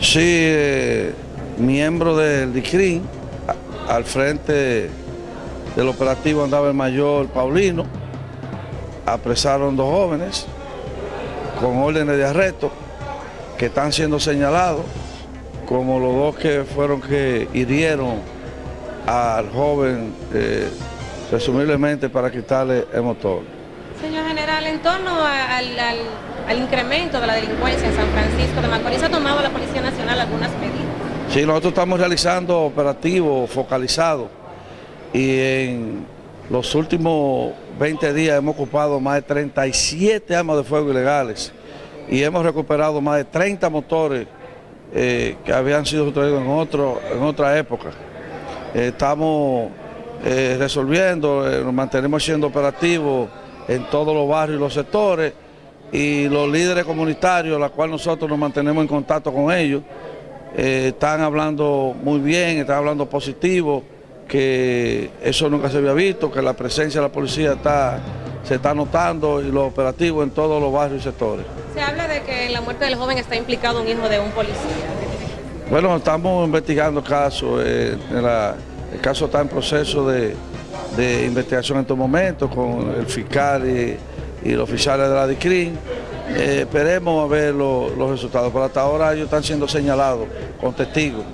Sí, eh, miembro del DICRIN, al frente del operativo andaba el mayor Paulino, apresaron dos jóvenes con órdenes de arresto que están siendo señalados como los dos que fueron que hirieron al joven eh, presumiblemente para quitarle el motor. Señor general, en torno al, al- al incremento de la delincuencia en San Francisco de Macorís, ¿ha tomado la Policía Nacional algunas medidas? Sí, nosotros estamos realizando operativos focalizados y en los últimos 20 días hemos ocupado más de 37 armas de fuego ilegales y hemos recuperado más de 30 motores eh, que habían sido sustraídos en, otro, en otra época. Eh, estamos eh, resolviendo, eh, nos mantenemos siendo operativos en todos los barrios y los sectores y los líderes comunitarios, la cual nosotros nos mantenemos en contacto con ellos, eh, están hablando muy bien, están hablando positivo, que eso nunca se había visto, que la presencia de la policía está, se está notando y los operativos en todos los barrios y sectores. Se habla de que en la muerte del joven está implicado un hijo de un policía. Bueno, estamos investigando el caso, eh, en la- el caso está en proceso de, de investigación en estos momentos con el fiscal y, los oficiales de la DICRIN. Eh, esperemos a ver lo- los resultados, pero hasta ahora ellos están siendo señalados con testigos.